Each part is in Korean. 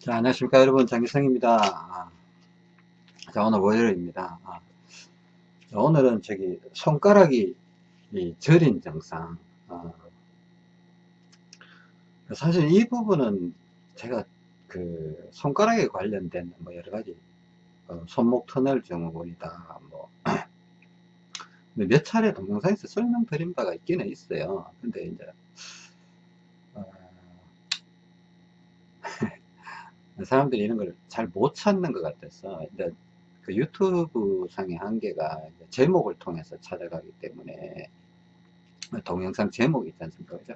자, 안녕하십니까 여러분 장기성입니다. 아, 자, 오늘 월요일입니다. 아, 자, 오늘은 저기 손가락이 이 저린 증상. 아, 사실 이 부분은 제가 그 손가락에 관련된 뭐 여러 가지 어, 손목 터널 증후군이다. 뭐 몇 차례 동영상에서 설명드린 바가 있기는 있어요. 근데 이제 사람들이 이런 걸 잘 못 찾는 것 같아서 이제 그 유튜브 상의 한계가 제목을 통해서 찾아가기 때문에 동영상 제목이 있지 않습니까 그죠?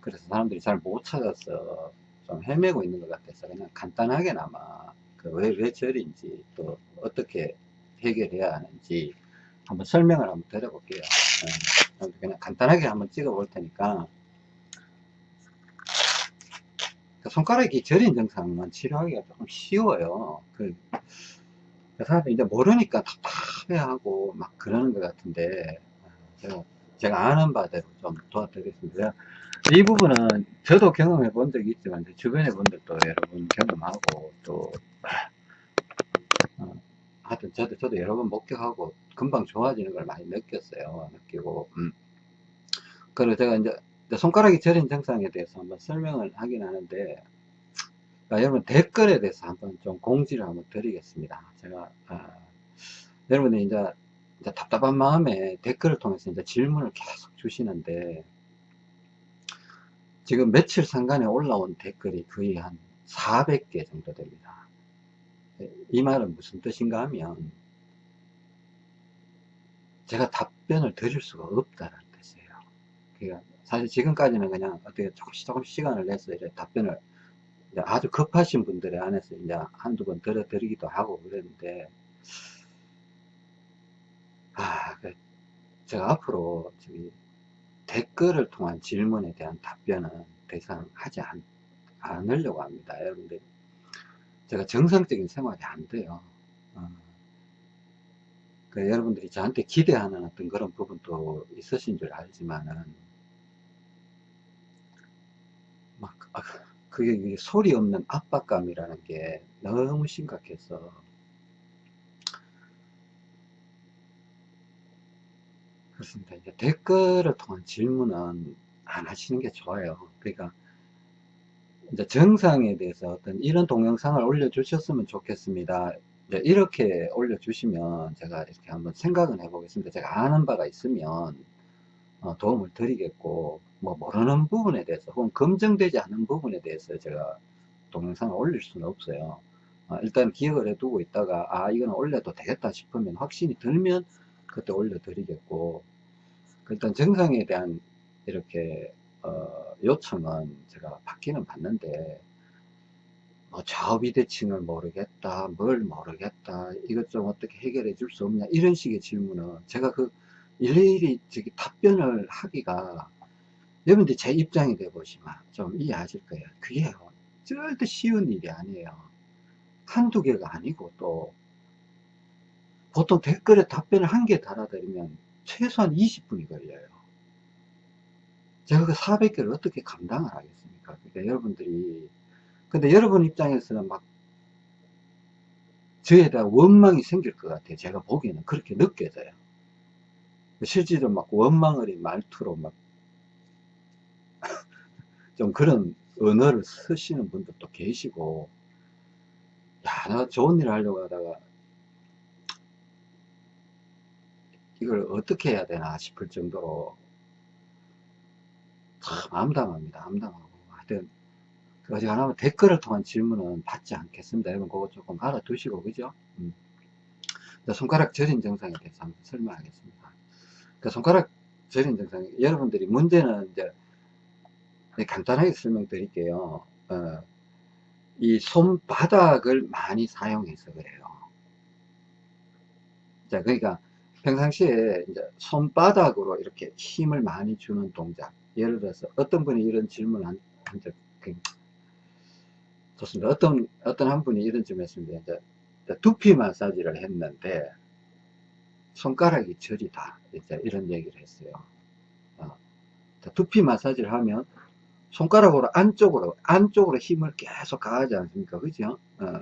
그래서 사람들이 잘 못 찾아서 좀 헤매고 있는 것 같아서 그냥 간단하게나마 그 왜 왜 절인지 또 어떻게 해결해야 하는지 한번 설명을 한번 드려볼게요 네. 그냥 간단하게 한번 찍어 볼 테니까 그 손가락이 저린 증상만 치료하기가 조금 쉬워요. 그, 그 사람들이 이제 모르니까 답답해하고 막 그러는 것 같은데, 제가, 아는 바대로 좀 도와드리겠습니다. 이 부분은 저도 경험해 본 적이 있지만, 주변에 분들도 여러분 경험하고, 또, 어, 하여튼 저도, 저도 여러 번 목격하고, 금방 좋아지는 걸 많이 느꼈어요. 느끼고, 음. 그리고 제가 이제 손가락이 저린 증상에 대해서 한번 설명을 하긴 하는데 아, 여러분 댓글에 대해서 한번 좀 공지를 한번 드리겠습니다. 제가 아, 여러분이 이제, 이제, 답답한 마음에 댓글을 통해서 이제 질문을 계속 주시는데 지금 며칠 상간에 올라온 댓글이 거의 한 400개 정도 됩니다. 이 말은 무슨 뜻인가 하면 제가 답변을 드릴 수가 없다는 뜻이에요. 그러니까 사실 지금까지는 그냥 어떻게 조금씩 조금씩 시간을 내서 이제 답변을 이제 아주 급하신 분들에 한해서 이제 한두 번 들어드리기도 하고 그랬는데 아, 그 제가 앞으로 저기 댓글을 통한 질문에 대한 답변은 더 이상 하지 않, 않으려고 합니다. 여러분들 제가 정상적인 생활이 안 돼요. 어. 그 여러분들이 저한테 기대하는 어떤 그런 부분도 있으신 줄 알지만은 막 아, 그게 소리 없는 압박감이라는 게 너무 심각해서 그렇습니다. 이제 댓글을 통한 질문은 안 하시는 게 좋아요. 그러니까 이제 정상에 대해서 어떤 이런 동영상을 올려주셨으면 좋겠습니다. 이렇게 올려주시면 제가 이렇게 한번 생각을 해보겠습니다. 제가 아는 바가 있으면 어, 도움을 드리겠고 뭐 모르는 부분에 대해서 혹은 검증되지 않은 부분에 대해서 제가 동영상을 올릴 수는 없어요. 어, 일단 기억을 해 두고 있다가 아 이거는 올려도 되겠다 싶으면 확신이 들면 그때 올려 드리겠고 일단 정상에 대한 이렇게 어, 요청은 제가 받기는 받는데 뭐 좌우비대칭을 모르겠다 뭘 모르겠다 이것 좀 어떻게 해결해 줄 수 없냐 이런 식의 질문은 제가 그 일일이 저기 답변을 하기가 여러분들 제 입장이 돼 보시면 좀 이해하실 거예요. 그게 절대 쉬운 일이 아니에요. 한두 개가 아니고 또 보통 댓글에 답변을 한 개 달아드리면 최소한 20분이 걸려요. 제가 그 400개를 어떻게 감당을 하겠습니까? 그러니까 여러분들이 근데 여러분 입장에서는 막 저에 대한 원망이 생길 것 같아요. 제가 보기에는 그렇게 느껴져요. 실제로 막 원망 어린 말투로 막 좀 그런 언어를 쓰시는 분들도 계시고 야, 나 좋은 일 하려고 하다가 이걸 어떻게 해야 되나 싶을 정도로 참 암담합니다. 암담하고 하여튼 하나면 댓글을 통한 질문은 받지 않겠습니다. 여러분 그거 조금 알아두시고 그죠? 음. 손가락 저린 증상에 대해서 한번 설명하겠습니다. 그 손가락 저린 증상 여러분들이 문제는 이제 간단하게 설명드릴게요. 어, 이 손바닥을 많이 사용해서 그래요. 자, 그러니까 평상시에 이제 손바닥으로 이렇게 힘을 많이 주는 동작. 예를 들어서 어떤 분이 이런 질문을 한, 한 적, 그, 좋습니다. 어떤, 어떤 한 분이 이런 질문을 했습니다. 이제 두피 마사지를 했는데 손가락이 저리다. 이제 이런 얘기를 했어요. 어. 두피 마사지를 하면 손가락으로 안쪽으로 안쪽으로 힘을 계속 가하지 않습니까? 그죠? 어.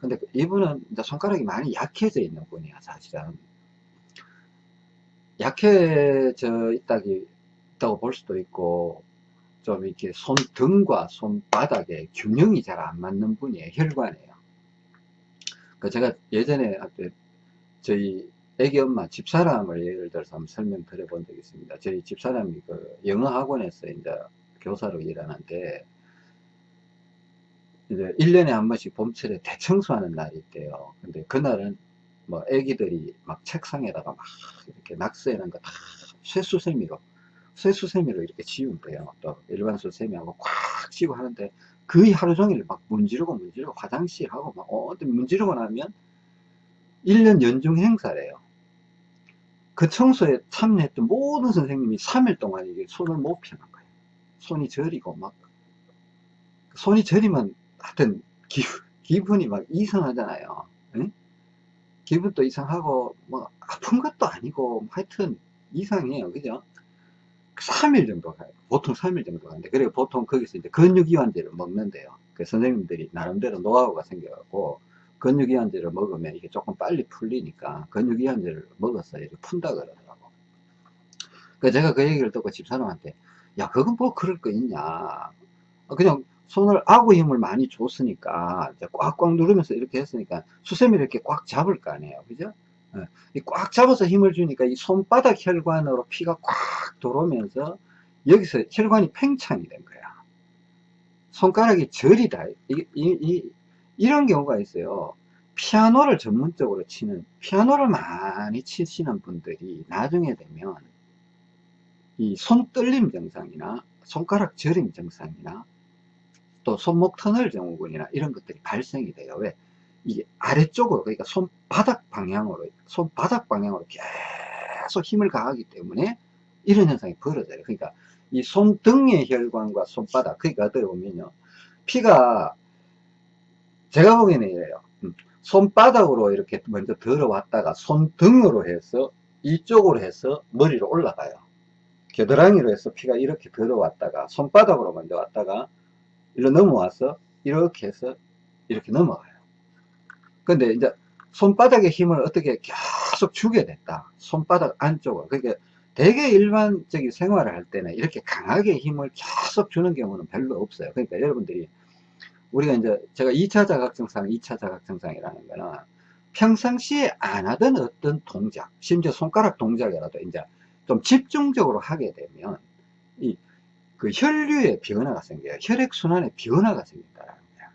근데 이분은 이제 손가락이 많이 약해져 있는 분이야 사실은. 약해져 있다기 있다고 볼 수도 있고 좀 이렇게 손등과 손바닥에 균형이 잘 안 맞는 분이에요 혈관이에요. 그 제가 예전에 저희 애기 엄마 집사람을 예를 들어서 한번 설명드려 본 적이 있습니다. 저희 집사람이 그 영어 학원에서 이제 교사로 일하는데 이제 1년에 한 번씩 봄철에 대청소하는 날이 있대요. 근데 그날은 뭐 애기들이 막 책상에다가 막 이렇게 낙서해 놓은 거 다 쇠수세미로 쇠수세미로 이렇게 지운대요. 또 일반 수세미하고 꽉 지고 하는데 거의 하루 종일 막 문지르고 문지르고 화장실 하고 막 어디 문지르고 나면 1년 연중 행사래요. 그 청소에 참여했던 모든 선생님이 3일 동안 이게 손을 못 펴는 거예요. 손이 저리고 막 손이 저리면 하여튼 기, 기분 이 막 이상하잖아요. 응? 기분도 이상하고 뭐 아픈 것도 아니고 하여튼 이상해요. 그죠? 3일 정도 가요. 보통 3일 정도 가는데 그리고 보통 거기서 이제 근육이완제를 먹는데요. 그 선생님들이 나름대로 노하우가 생겨갖고 근육이완제를 먹으면 이게 조금 빨리 풀리니까 근육이완제를 먹어서 이렇게 푼다 그러더라고. 그 제가 그 얘기를 듣고 집사람한테 야 그건 뭐 그럴 거 있냐? 그냥 손을 아구 힘을 많이 줬으니까 꽉꽉 누르면서 이렇게 했으니까 수세미를 이렇게 꽉 잡을 거 아니에요. 그죠? 예. 꽉 잡아서 힘을 주니까 이 손바닥 혈관으로 피가 꽉 들어오면서 여기서 혈관이 팽창이 된 거야. 손가락이 저리다. 이, 이, 이, 이런 경우가 있어요. 피아노를 전문적으로 치는 피아노를 많이 치시는 분들이 나중에 되면 이 손 떨림 증상이나 손가락 저림 증상이나 또 손목 터널 증후군이나 이런 것들이 발생이 돼요. 왜? 이게 아래쪽으로 그러니까 손바닥 방향으로 손바닥 방향으로 계속 힘을 가하기 때문에 이런 현상이 벌어져요. 그러니까 이 손등의 혈관과 손바닥 그러니까 어떻게 보면요 피가 제가 보기에는 이래요. 음, 손바닥으로 이렇게 먼저 들어왔다가 손등으로 해서 이쪽으로 해서 머리로 올라가요. 겨드랑이로 해서 피가 이렇게 들어왔다가 손바닥으로 먼저 왔다가 일로 넘어와서 이렇게 해서 이렇게 넘어가요. 근데 이제 손바닥의 힘을 어떻게 계속 주게 됐다. 손바닥 안쪽으로. 그러니까 되게 일반적인 생활을 할 때는 이렇게 강하게 힘을 계속 주는 경우는 별로 없어요. 그러니까 여러분들이 우리가 이제 제가 2차 자각증상, 2차 자각증상이라는 거는 평상시에 안 하던 어떤 동작, 심지어 손가락 동작이라도 이제 좀 집중적으로 하게 되면 이 그 혈류의 변화가 생겨요. 혈액순환의 변화가 생긴다는 거야.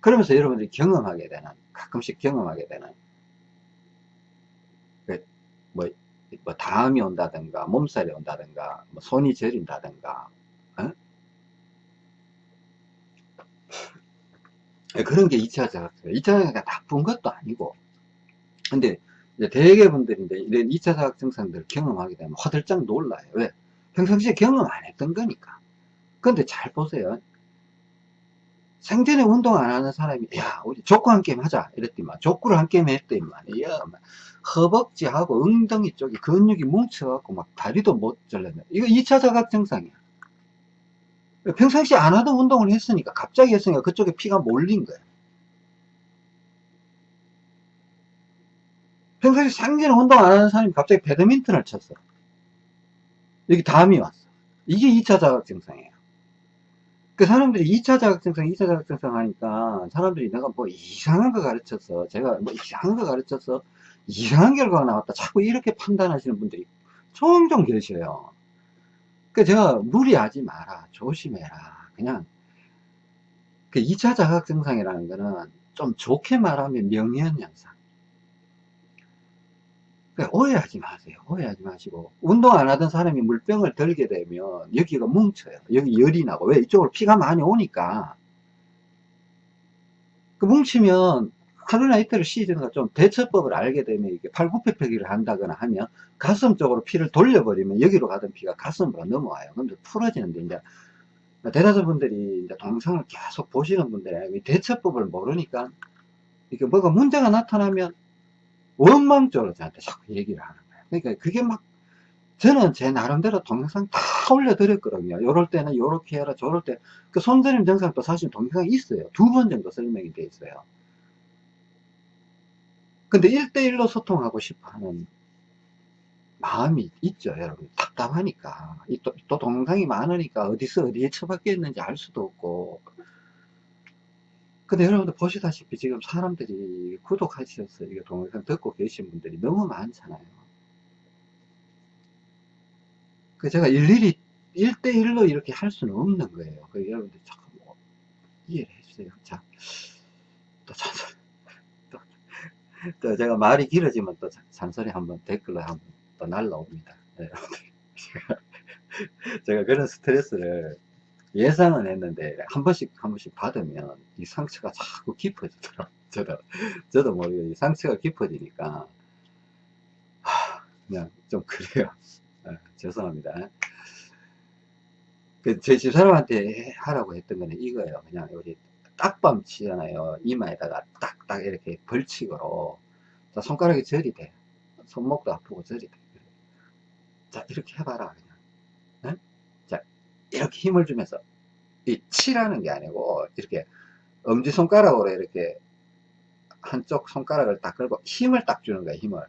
그러면서 여러분들이 경험하게 되는, 가끔씩 경험하게 되는, 그 뭐, 뭐, 다음이 온다든가, 몸살이 온다든가, 뭐 손이 저린다든가, 어? 그런 게 2차 자각증. 2차 자각증이 나쁜 것도 아니고. 근데, 대개 분들이 이제 이런 2차 자각 증상들을 경험하게 되면 화들짝 놀라요. 왜? 평상시에 경험 안 했던 거니까. 근데 잘 보세요. 생전에 운동 안 하는 사람이, 야, 우리 족구 한 게임 하자. 이랬더니만, 족구를 한 게임 했더니만, 야, 허벅지하고 엉덩이 쪽이 근육이 뭉쳐갖고 막 다리도 못 절렸네. 이거 2차 자각 증상이야. 평상시에 안 하던 운동을 했으니까, 갑자기 했으니까 그쪽에 피가 몰린 거야. 평상시 상전에 운동 안 하는 사람이 갑자기 배드민턴을 쳤어. 여기 담이 왔어. 이게 2차 자각 증상이에요. 그 사람들이 2차 자격증상, 2차 자격증상 하니까 사람들이 내가 뭐 이상한 거 가르쳐서 제가 뭐 이상한 거 가르쳐서 이상한 결과가 나왔다. 자꾸 이렇게 판단하시는 분들이 종종 계셔요. 그 제가 무리하지 마라. 조심해라. 그냥 그 2차 자각증상이라는 거는 좀 좋게 말하면 명예현상. 그러니까 오해하지 마세요. 오해하지 마시고 운동 안 하던 사람이 물병을 들게 되면 여기가 뭉쳐요. 여기 열이 나고 왜 이쪽으로 피가 많이 오니까 그 뭉치면 하루나 이틀을 쉬든가 좀 대처법을 알게 되면 이게 팔굽혀펴기를 한다거나 하면 가슴 쪽으로 피를 돌려버리면 여기로 가던 피가 가슴으로 넘어와요. 그럼 풀어지는데 이제 대다수 분들이 이제 동영상을 계속 보시는 분들이 대처법을 모르니까 이게 뭐가 문제가 나타나면 원망적으로 저한테 자꾸 얘기를 하는 거예요. 그러니까 그게 막 저는 제 나름대로 동영상 다 올려드렸거든요. 요럴 때는 요렇게 해라, 저럴 때. 그 손드림 증상도 사실 동영상이 있어요. 두 번 정도 설명이 돼 있어요. 근데 1대1로 소통하고 싶어 하는 마음이 있죠, 여러분. 답답하니까. 이 또, 또 동영상이 많으니까 어디서 어디에 처박혀 있는지 알 수도 없고. 근데 여러분들 보시다시피 지금 사람들이 구독하셔서 이거 동영상 듣고 계신 분들이 너무 많잖아요. 그 제가 일일이 1대1로 이렇게 할 수는 없는 거예요. 그 여러분들 잠깐 뭐 이해를 해주세요. 자, 또 잔소리. 또, 또 제가 말이 길어지면 또 잔소리 한번 댓글로 한번 또 날라옵니다. 네, 제가, 제가 그런 스트레스를 예상은 했는데 한 번씩 한 번씩 받으면 이 상처가 자꾸 깊어지더라고요. 저도 저도 모르게 이 상처가 깊어지니까 하, 그냥 좀 그래요. 아, 죄송합니다. 그 제 집사람한테 하라고 했던 거는 이거예요. 그냥 우리 딱밤 치잖아요. 이마에다가 딱딱 이렇게 벌칙으로 자, 손가락이 절이 돼. 손목도 아프고 절이 돼. 자 이렇게 해봐라 그냥. 이렇게 힘을 주면서 이 치라는 게 아니고 이렇게 엄지손가락으로 이렇게 한쪽 손가락을 딱 걸고 힘을 딱 주는 거야 힘을.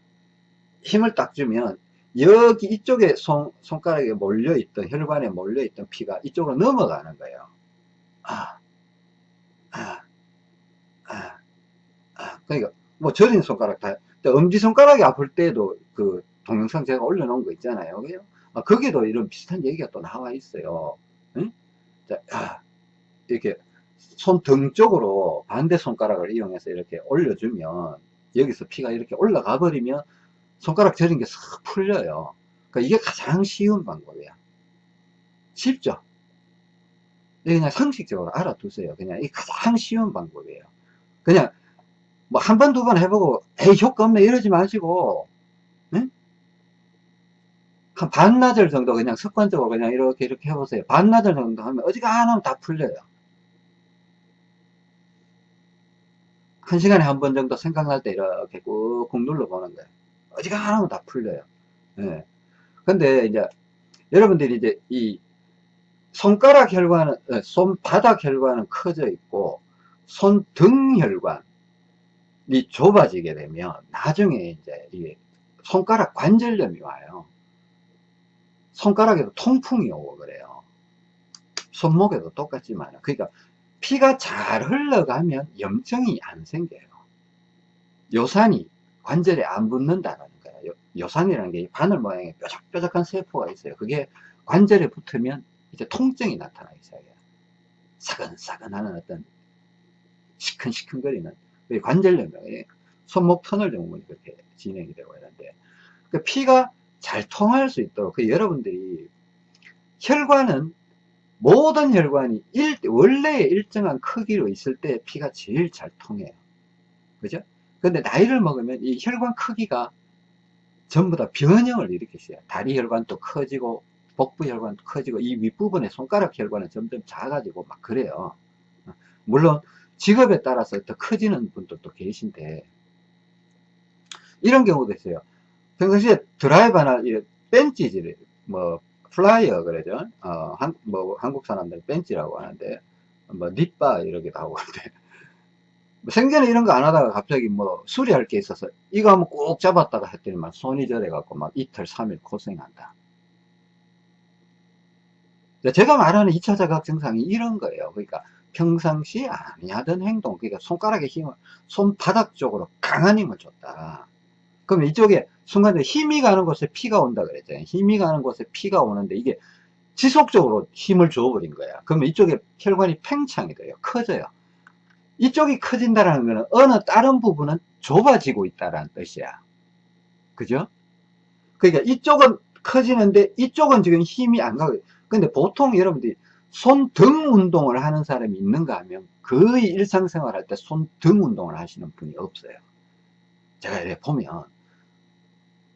힘을 딱 주면 여기 이쪽에 손, 손가락에 몰려있던 혈관에 몰려있던 피가 이쪽으로 넘어가는 거예요. 아, 아, 아, 아. 그러니까 뭐 저린 손가락 다 엄지손가락이 아플 때도 그 동영상 제가 올려놓은 거 있잖아요 아, 거기도 이런 비슷한 얘기가 또 나와 있어요 응? 자, 아, 이렇게 손 등 쪽으로 반대 손가락을 이용해서 이렇게 올려주면 여기서 피가 이렇게 올라가 버리면 손가락 저린 게 싹 풀려요. 그러니까 이게 가장 쉬운 방법이야. 쉽죠? 그냥 상식적으로 알아두세요. 그냥 이 가장 쉬운 방법이에요. 그냥 뭐 한 번, 두 번 해보고 에이 효과 없네 이러지 마시고 응? 한 반나절 정도 그냥 습관적으로 그냥 이렇게 이렇게 해보세요. 반나절 정도 하면 어지간하면 다 풀려요. 한 시간에 한 번 정도 생각날 때 이렇게 꾹꾹 눌러보는 거예요. 어지간하면 다 풀려요. 예. 근데 이제 여러분들이 이제 이 손가락 혈관은, 어, 손바닥 혈관은 커져 있고 손등 혈관이 좁아지게 되면 나중에 이제 이 손가락 관절염이 와요. 손가락에도 통풍이 오고 그래요. 손목에도 똑같지만 그러니까 피가 잘 흘러가면 염증이 안 생겨요. 요산이 관절에 안 붙는다는 거예요. 요산이라는 게 바늘 모양의 뾰족뾰족한 세포가 있어요. 그게 관절에 붙으면 이제 통증이 나타나기 시작해요. 사근사근하는 어떤 시큰시큰거리는 관절염이 손목 터널 증후군이 그렇게 진행이 되고 있는데 그 피가 잘 통할 수 있도록 그 여러분들이 혈관은 모든 혈관이 일, 원래 일정한 크기로 있을 때 피가 제일 잘 통해요. 그죠? 근데 나이를 먹으면 이 혈관 크기가 전부 다 변형을 일으키어요. 다리 혈관도 커지고 복부 혈관도 커지고 이 윗부분에 손가락 혈관은 점점 작아지고 막 그래요. 물론 직업에 따라서 더 커지는 분들도 계신데 이런 경우도 있어요. 평상시에 드라이버나 펜치질, 뭐, 플라이어 그러죠. 어, 한, 뭐, 한국 사람들 펜치라고 하는데, 뭐, 립바 이러기도 하고 그런데, 뭐 생전에 이런 거 안 하다가 갑자기 뭐, 수리할 게 있어서, 이거 한번 꼭 잡았다가 했더니만 손이 저려갖고 막 이틀, 삼일 고생한다. 제가 말하는 2차 자각 증상이 이런 거예요. 그러니까 평상시 아니 하던 행동, 그러니까 손가락의 힘을 손바닥 쪽으로 강한 힘을 줬다. 그럼 이쪽에 순간에 힘이 가는 곳에 피가 온다 그랬잖아요. 힘이 가는 곳에 피가 오는데 이게 지속적으로 힘을 줘버린 거야. 그러면 이쪽에 혈관이 팽창이 돼요. 커져요. 이쪽이 커진다는 거는 어느 다른 부분은 좁아지고 있다는 뜻이야. 그죠? 그러니까 이쪽은 커지는데 이쪽은 지금 힘이 안 가고 근데 보통 여러분들이 손등 운동을 하는 사람이 있는가 하면 거의 일상생활 할 때 손등 운동을 하시는 분이 없어요. 제가 이렇게 보면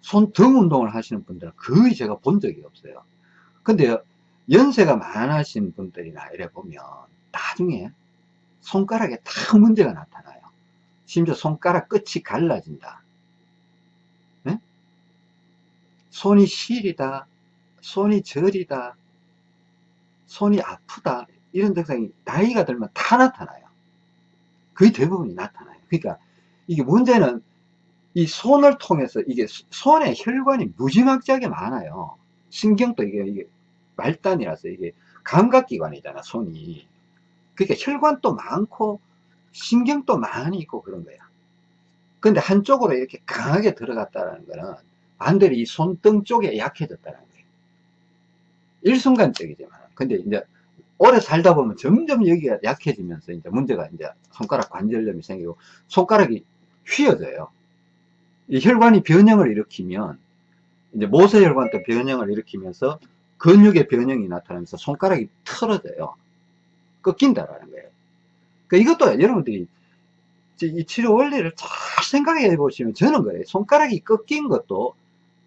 손등 운동을 하시는 분들은 거의 제가 본 적이 없어요. 근데 연세가 많으신 분들이나 이래 보면 나중에 손가락에 다 문제가 나타나요. 심지어 손가락 끝이 갈라진다. 네? 손이 시리다, 손이 저리다, 손이 아프다, 이런 증상이 나이가 들면 다 나타나요. 거의 대부분이 나타나요. 그러니까 이게 문제는 이 손을 통해서 이게 손에 혈관이 무지막지하게 많아요. 신경도 이게, 이게 말단이라서 이게 감각기관이잖아, 손이. 그러니까 혈관도 많고 신경도 많이 있고 그런 거야. 근데 한쪽으로 이렇게 강하게 들어갔다는 거는 반대로 이 손등 쪽에 약해졌다는 거예요. 일순간적이지만. 근데 이제 오래 살다 보면 점점 여기가 약해지면서 이제 문제가 이제 손가락 관절염이 생기고 손가락이 휘어져요. 이 혈관이 변형을 일으키면 이제 모세혈관도 변형을 일으키면서 근육의 변형이 나타나면서 손가락이 틀어져요. 꺾인다라는 거예요. 그러니까 이것도 여러분들이 이 치료 원리를 잘 생각해 보시면 저는 그래요. 손가락이 꺾인 것도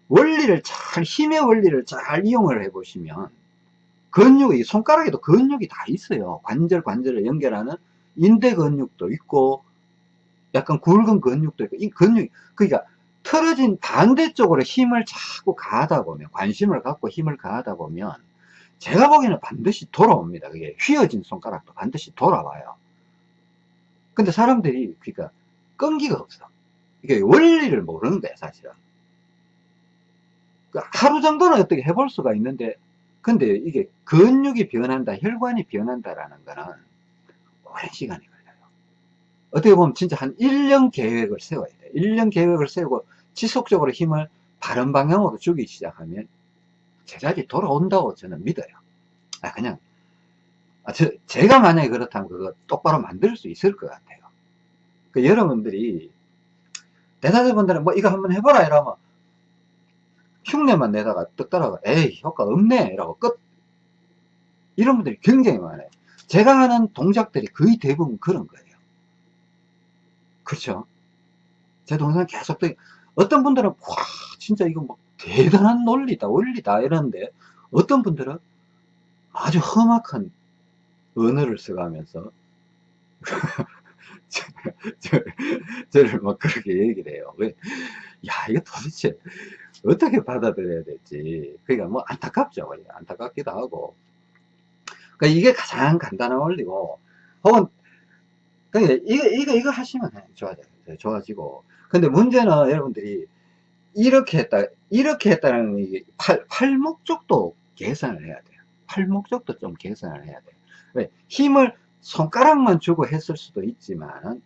원리를 잘, 힘의 원리를 잘 이용을 해 보시면 근육이, 손가락에도 근육이 다 있어요. 관절, 관절을 연결하는 인대 근육도 있고, 약간 굵은 근육도 있고, 이 근육, 그러니까 틀어진 반대쪽으로 힘을 자꾸 가하다 보면, 관심을 갖고 힘을 가하다 보면, 제가 보기에는 반드시 돌아옵니다. 그게 휘어진 손가락도 반드시 돌아와요. 근데 사람들이, 그러니까 끈기가 없어. 이게 원리를 모르는 거야, 사실은. 그러니까 하루 정도는 어떻게 해볼 수가 있는데, 근데 이게 근육이 변한다, 혈관이 변한다라는 거는 오랜 시간이. 어떻게 보면 진짜 한 1년 계획을 세워야 돼요. 1년 계획을 세우고 지속적으로 힘을 바른 방향으로 주기 시작하면 제자리 돌아온다고 저는 믿어요. 아, 그냥, 아, 저, 제가 만약에 그렇다면 그거 똑바로 만들 수 있을 것 같아요. 그 여러분들이 대다수 분들은 뭐 이거 한번 해보라 이러면 흉내만 내다가 떡 따라가 에이 효과 없네 라고 끝 이런 분들이 굉장히 많아요 제가 하는 동작들이 거의 대부분 그런 거예요 그렇죠. 제 동영상 계속 또 어떤 분들은 와 진짜 이거 뭐 대단한 논리다 원리다 이러는데 어떤 분들은 아주 험악한 언어를 써가면서 저, 저, 저를 막 그렇게 얘기를 해요. 왜? 야 이거 도대체 어떻게 받아들여야 될지. 그러니까 뭐 안타깝죠. 안타깝기도 하고. 그러니까 이게 가장 간단한 원리고 혹은 그러니까 이거 이거 이거 하시면 좋아져요 좋아지고. 근데 문제는 여러분들이 이렇게 했다 이렇게 했다는 게 팔, 팔목 쪽도 계산을 해야 돼요. 팔목 쪽도 좀 계산을 해야 돼요. 왜? 힘을 손가락만 주고 했을 수도 있지만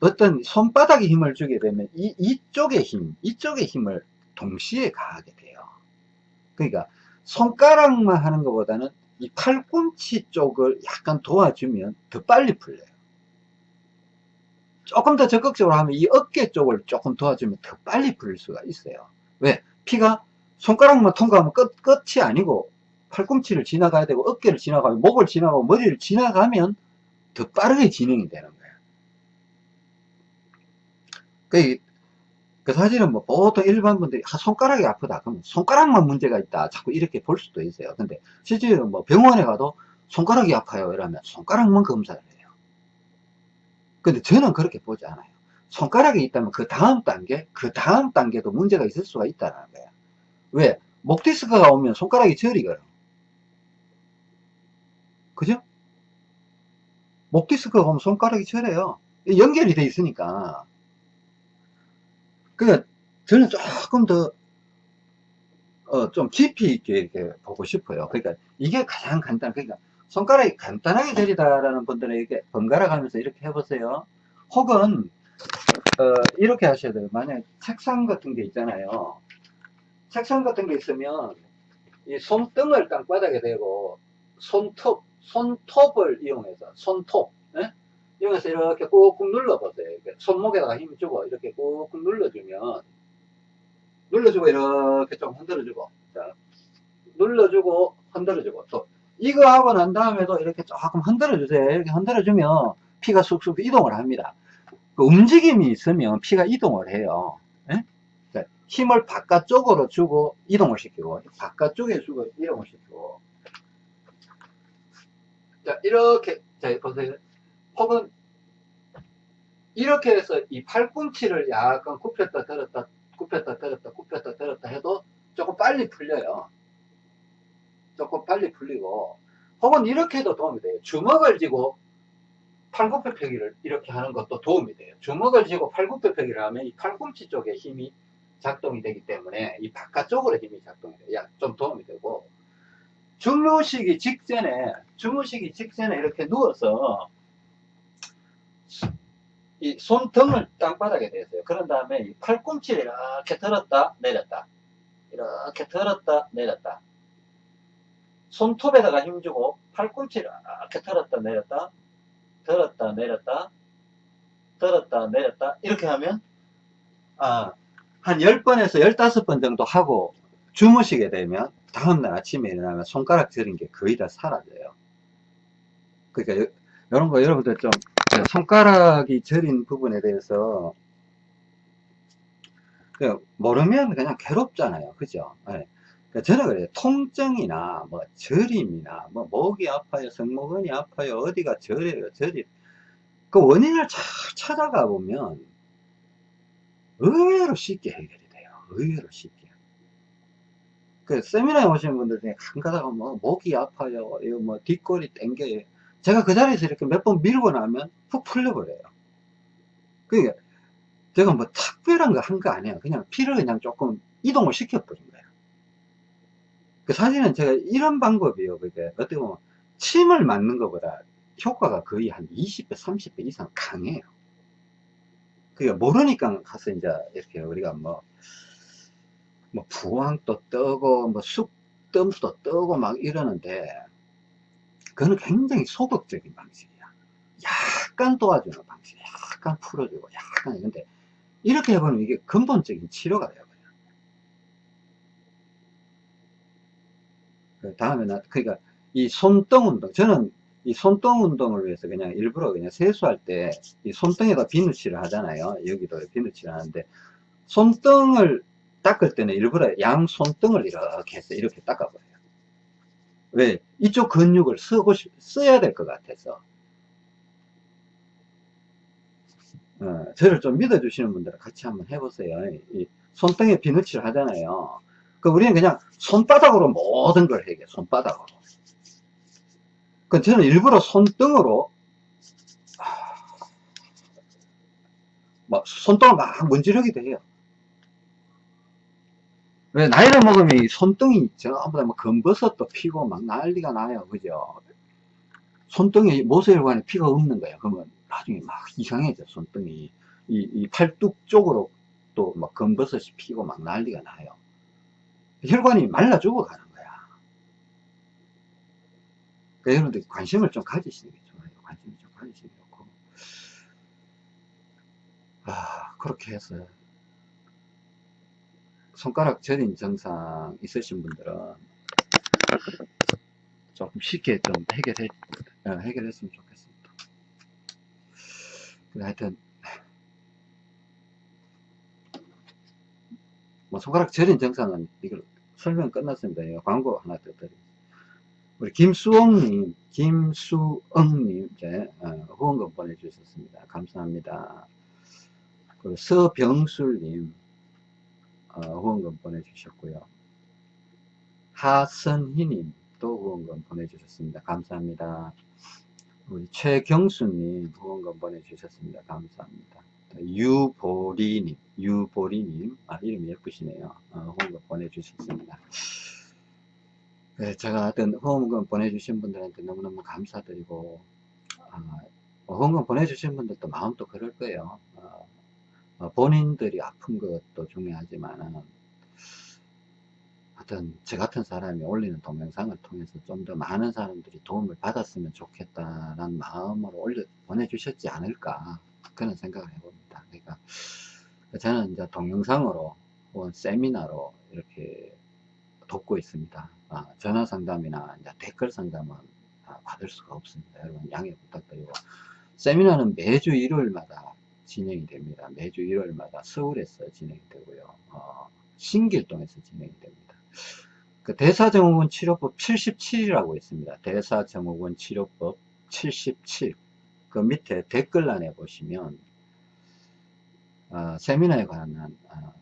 어떤 손바닥에 힘을 주게 되면 이, 이쪽의 힘, 이쪽의 힘을 동시에 가하게 돼요. 그러니까 손가락만 하는 것보다는 이 팔꿈치 쪽을 약간 도와주면 더 빨리 풀려요. 조금 더 적극적으로 하면 이 어깨 쪽을 조금 도와주면 더 빨리 풀릴 수가 있어요. 왜? 피가 손가락만 통과하면 끝, 끝이 아니고 팔꿈치를 지나가야 되고 어깨를 지나가고 목을 지나가고 머리를 지나가면 더 빠르게 진행이 되는 거예요. 그 그 사실은 뭐 보통 일반 분들이 아, 손가락이 아프다 그럼 손가락만 문제가 있다 자꾸 이렇게 볼 수도 있어요 근데 실제로 뭐 병원에 가도 손가락이 아파요 이러면 손가락만 검사를 해요 근데 저는 그렇게 보지 않아요 손가락이 있다면 그 다음 단계 그 다음 단계도 문제가 있을 수가 있다는 거예요 왜? 목 디스크가 오면 손가락이 저리거든 그죠? 목 디스크가 오면 손가락이 저려요 연결이 돼 있으니까 그러니까 저는 조금 더, 어, 좀 깊이 있게 이렇게 보고 싶어요. 그러니까 이게 가장 간단, 그러니까 손가락이 간단하게 저리다라는 분들에게 번갈아 가면서 이렇게 해보세요. 혹은, 어, 이렇게 하셔야 돼요. 만약에 책상 같은 게 있잖아요. 책상 같은 게 있으면 이 손등을 땅바닥에 대고 손톱, 손톱을 이용해서 손톱, 네? 이용해서 이렇게 꾹꾹 눌러보세요. 손목에다가 힘을 주고 이렇게 꾹꾹 눌러주면 눌러주고 이렇게 좀 흔들어주고 자, 눌러주고 흔들어주고 또 이거 하고 난 다음에도 이렇게 조금 흔들어 주세요. 이렇게 흔들어 주면 피가 쑥쑥 이동을 합니다. 그 움직임이 있으면 피가 이동을 해요. 예? 힘을 바깥쪽으로 주고 이동을 시키고 바깥쪽에 주고 이동을 시키고 자 이렇게 자 보세요 혹은 이렇게 해서 이 팔꿈치를 약간 굽혔다 들었다 굽혔다 들었다 굽혔다 들었다 해도 조금 빨리 풀려요. 조금 빨리 풀리고 혹은 이렇게 해도 도움이 돼요. 주먹을 쥐고 팔굽혀펴기를 이렇게 하는 것도 도움이 돼요. 주먹을 쥐고 팔굽혀펴기를 하면 이 팔꿈치 쪽에 힘이 작동이 되기 때문에 이 바깥쪽으로 힘이 작동이 돼요. 좀 도움이 되고 주무시기 직전에 주무시기 직전에 이렇게 누워서 이 손등을 땅바닥에 대세요. 그런 다음에 이 팔꿈치를 이렇게 들었다 내렸다 이렇게 들었다 내렸다 손톱에다가 힘주고 팔꿈치를 이렇게 들었다 내렸다 들었다 내렸다 들었다 내렸다 이렇게 하면 아, 한 10번에서 15번 정도 하고 주무시게 되면 다음날 아침에 일어나면 손가락 저린 게 거의 다 사라져요. 그러니까 이런 거 여러분들 좀 손가락이 저린 부분에 대해서 모르면 그냥 괴롭잖아요. 그죠? 네. 저는 그래요. 통증이나 뭐 저림이나 뭐 목이 아파요 성모근이 아파요 어디가 저려요 저리. 그 원인을 잘 찾아가 보면 의외로 쉽게 해결이 돼요. 의외로 쉽게. 그 세미나에 오시는 분들 중에 한 가다가 뭐 목이 아파요 이거 뭐 뒷골이 땡겨요. 제가 그 자리에서 이렇게 몇 번 밀고 나면 푹 풀려버려요. 그러니까 제가 뭐 특별한 거 한 거 아니에요. 그냥 피를 그냥 조금 이동을 시켜버린 거예요 그 사실은 제가 이런 방법이요. 그게 어떻게 보면 침을 맞는 것보다 효과가 거의 한 20배 30배 이상 강해요. 그게 모르니까 가서 이제 이렇게 우리가 뭐, 뭐 부황도 뜨고 뭐 쑥뜸도 뜨고 막 이러는데 그거는 굉장히 소극적인 방식이야. 약간 도와주는 방식 약간 풀어주고 약간 근데 이렇게 해보면 이게 근본적인 치료가 돼요 그 다음에 나 그러니까 이 손등 운동 저는 이 손등 운동을 위해서 그냥 일부러 그냥 세수할 때 이 손등에다 비누칠을 하잖아요. 여기도 비누칠을 하는데 손등을 닦을 때는 일부러 양 손등을 이렇게 해서 이렇게 닦아버려요. 왜? 이쪽 근육을 쓰고 싶, 써야 될 것 같아서. 어, 저를 좀 믿어주시는 분들은 같이 한번 해보세요. 이 손등에 비누칠을 하잖아요 그 우리는 그냥 손바닥으로 모든 걸 해결 손바닥으로. 그 저는 일부러 손등으로 막 손등을 막 문지르기도 해요. 왜 나이를 먹으면 이 손등이 전부 다뭐 검버섯도 피고 막 난리가 나요. 그죠? 손등에 모세혈관에 피가 없는 거야 그러면 나중에 막 이상해져 손등이. 이, 이 팔뚝 쪽으로 또 막 검버섯이 피고 막 난리가 나요 혈관이 말라 죽어가는 거야. 그러니까 여러분들 관심을 좀 가지시는 게 좋아요. 관심을 좀 가지시는 게 좋고. 아, 그렇게 해서 손가락 저린 증상 있으신 분들은 조금 쉽게 좀 해결해, 어, 해결했으면 좋겠습니다. 하여튼, 뭐 손가락 저린 증상은 이걸 설명 끝났습니다. 예, 광고 하나 더 드립니다. 우리 김수옥님, 김수엉님, 이제, 어, 후원금 보내주셨습니다. 감사합니다. 그리고 서병술님, 어, 후원금 보내주셨고요. 하선희님, 또 후원금 보내주셨습니다. 감사합니다. 우리 최경수님, 후원금 보내주셨습니다. 감사합니다. 유보리님, 유보리님, 아, 이름이 예쁘시네요. 어, 후원금 보내주셨습니다. 네, 제가 하여튼 후원금 보내주신 분들한테 너무너무 감사드리고, 아, 후원금 보내주신 분들도 마음도 그럴 거예요. 어, 어, 본인들이 아픈 것도 중요하지만, 하여튼 저 같은 사람이 올리는 동영상을 통해서 좀 더 많은 사람들이 도움을 받았으면 좋겠다라는 마음으로 올려 보내주셨지 않을까 그런 생각을 해봅니다. 그러니까 저는 이제 동영상으로 혹은 세미나로 이렇게 돕고 있습니다. 아, 전화 상담이나 댓글 상담은 아, 받을 수가 없습니다. 여러분 양해 부탁드리고 세미나는 매주 일요일마다 진행이 됩니다. 매주 일요일마다 서울에서 진행이 되고요. 어, 신길동에서 진행이 됩니다. 그 대사증후군 치료법 77이라고 있습니다. 대사증후군 치료법 77. 그 밑에 댓글란에 보시면 어, 세미나에 관한 어,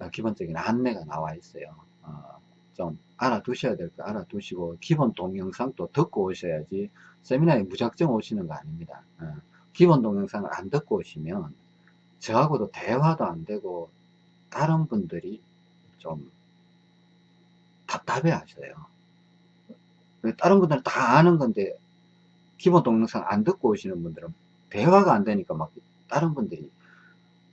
어, 기본적인 안내가 나와 있어요. 어, 좀 알아두셔야 될 거 알아두시고 기본 동영상도 듣고 오셔야지 세미나에 무작정 오시는 거 아닙니다. 어, 기본 동영상을 안 듣고 오시면 저하고도 대화도 안 되고 다른 분들이 좀 답답해 하셔요. 다른 분들은 다 아는 건데 기본 동영상 안 듣고 오시는 분들은 대화가 안 되니까 막 다른 분들이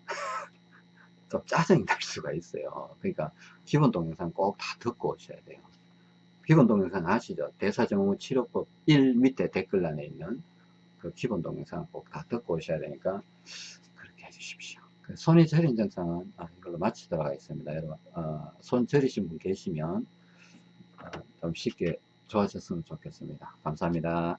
좀 짜증이 날 수가 있어요. 그러니까 기본 동영상 꼭 다 듣고 오셔야 돼요. 기본 동영상 아시죠? 대사정후 치료법 1 밑에 댓글란에 있는 그 기본 동영상 꼭 다 듣고 오셔야 되니까 그렇게 해주십시오. 그 손이 저린 증상은 아, 이걸로 마치도록 하겠습니다. 여러분 어, 손 저리신 분 계시면 어, 좀 쉽게 좋아졌으면 좋겠습니다. 감사합니다.